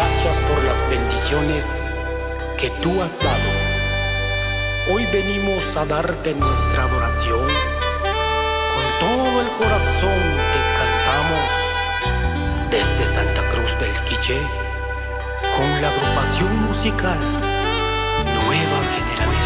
Gracias por las bendiciones que tú has dado. Hoy venimos a darte nuestra adoración. Con todo el corazón te cantamos desde Santa Cruz del Quiché con la agrupación musical Nueva Generación.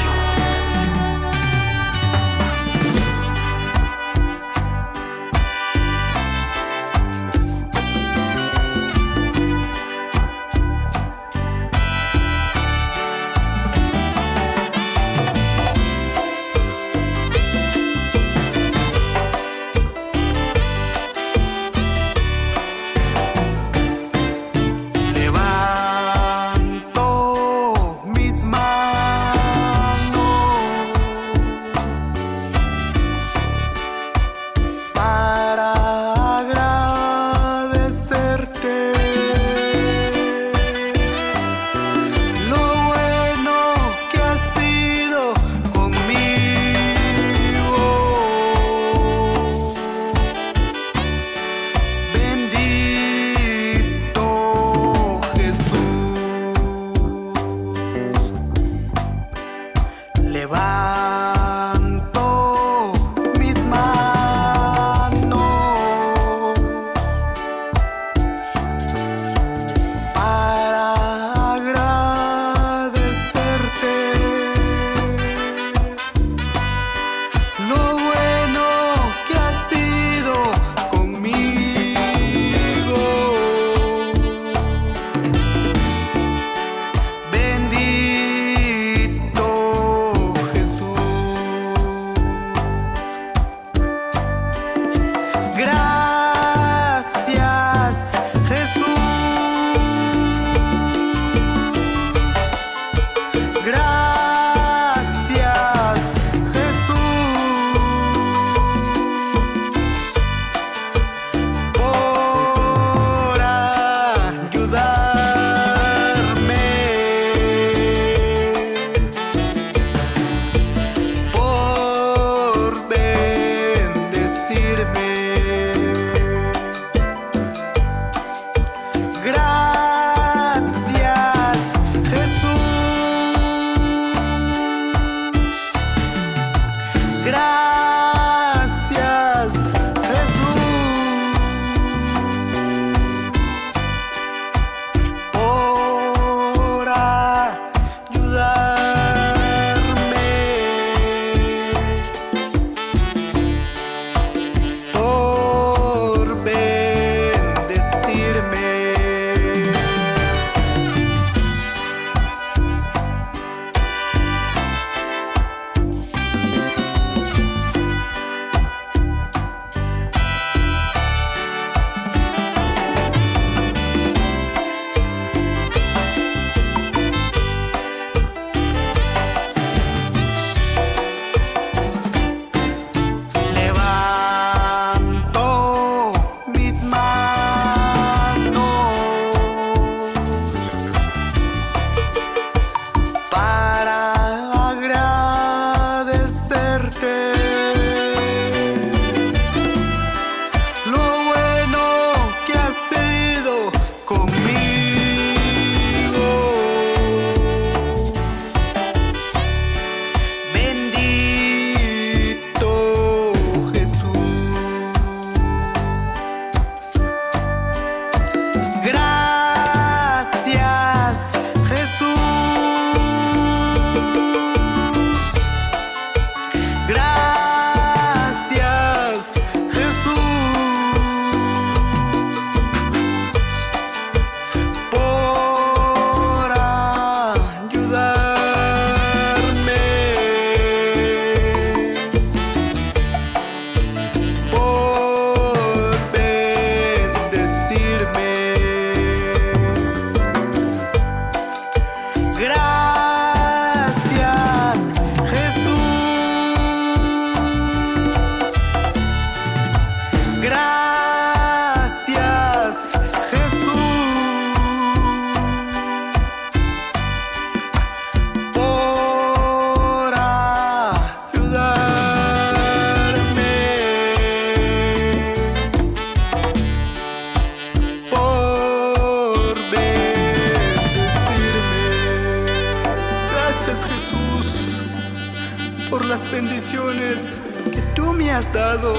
Bendiciones que tú me has dado.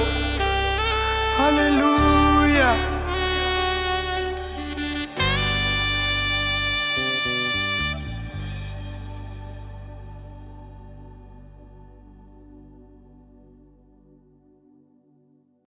Aleluya.